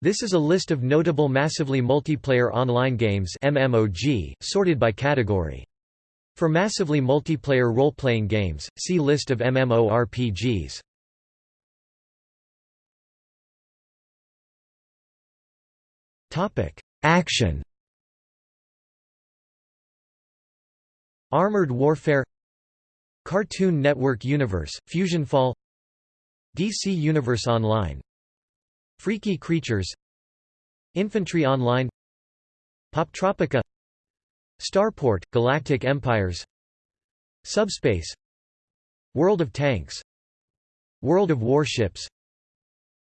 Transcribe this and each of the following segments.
This is a list of notable massively multiplayer online games MMOG, sorted by category. For massively multiplayer role-playing games, see List of MMORPGs. Action Armored Warfare Cartoon Network Universe, Fusion Fall DC Universe Online Freaky Creatures Infantry Online Poptropica Starport, Galactic Empires Subspace World of Tanks World of Warships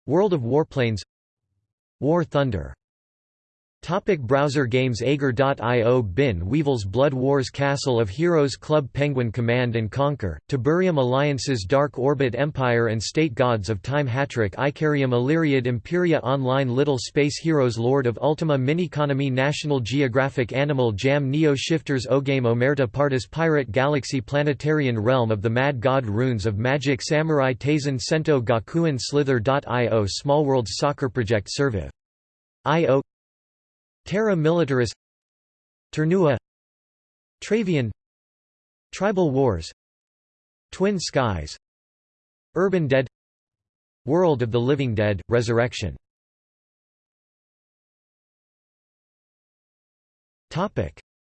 World of Warplanes War Thunder Topic browser games Agar.io Bin Weevils Blood Wars Castle of Heroes Club Penguin Command & Conquer, Tiberium Alliances Dark Orbit Empire and State Gods of Time Hattrick Ikariam Illyriad Imperia Online Little Space Heroes Lord of Ultima Miniconomy National Geographic Animal Jam Neo Shifters Ogame Omerta Partis Pirate Galaxy Planetarion Realm of the Mad God Runes of Magic Samurai Taisen Sento Gakuen Slither.io Smallworlds Soccer Project Servive. Terra Militaris Ternua Travian Tribal Wars Twin Skies Urban Dead World of the Living Dead, Resurrection.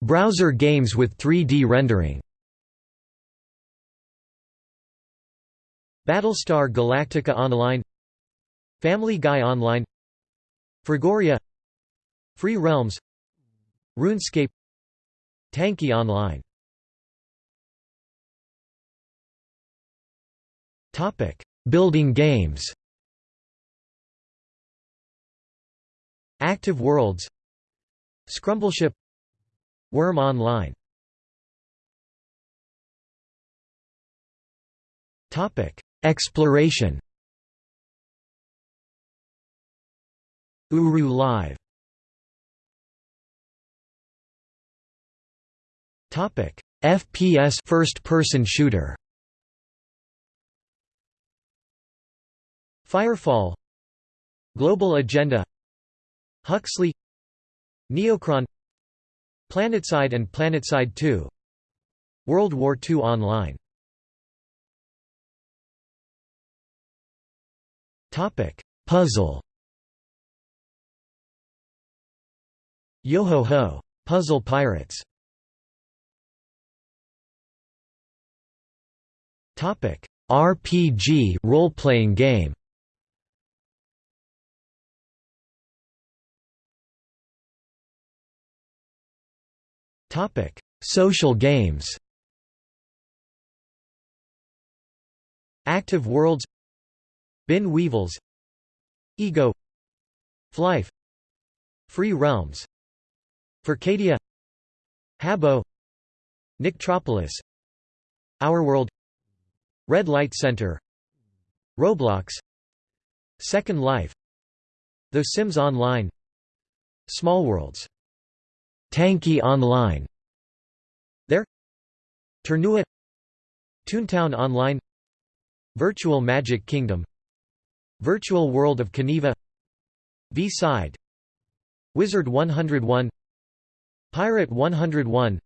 Browser games with 3D rendering. Battlestar Galactica Online Family Guy Online Frigoria Free Realms RuneScape Tanki Online. Topic: Building games. Active Worlds Scrumbleship Wurm Online. Topic: Exploration. Uru Live FPS first-person shooter. Firefall. Global Agenda. Huxley. Neocron. PlanetSide and PlanetSide 2 World War II Online. Topic: Puzzle. Yo-ho-ho! Puzzle Pirates Topic: RPG role-playing game. Topic: Social games. Active Worlds. Bin Weevils. Ego. Flife. Free Realms. Furcadia Habbo. Nicktropolis Our World Red Light Center. Roblox. Second Life. The Sims Online. Small Worlds, Tanki Online. There. Ternua Toontown Online. Virtual Magic Kingdom. Virtual World of Kaneva V-Side. Wizard 101 Pirate 101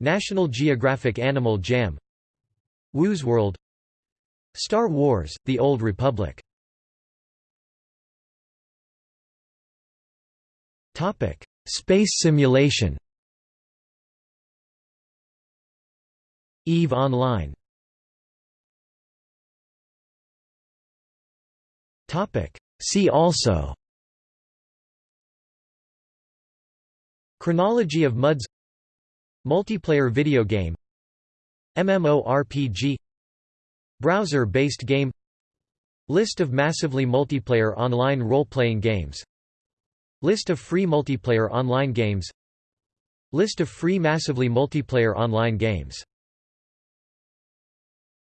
National Geographic Animal Jam Woozworld Star Wars, The Old Republic. Topic Space simulation. EVE Online. Topic See also. Chronology of MUDs. Multiplayer video game MMORPG Browser-based game List of massively multiplayer online role-playing games List of free multiplayer online games List of free massively multiplayer online games